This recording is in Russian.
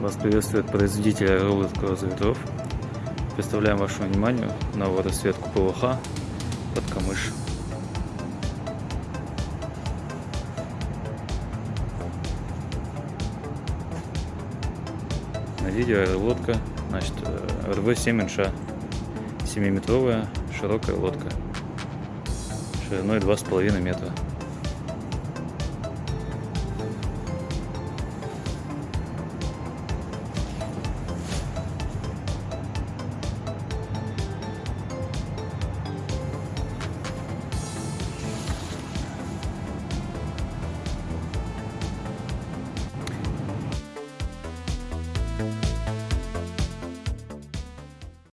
Вас приветствует производитель роллов ветров. Представляем вашему вниманию новую расцветку ПВХ под камыш. На видео лодка, значит, э, РВ-7 инша. 7-метровая широкая лодка, шириной 2,5 метра.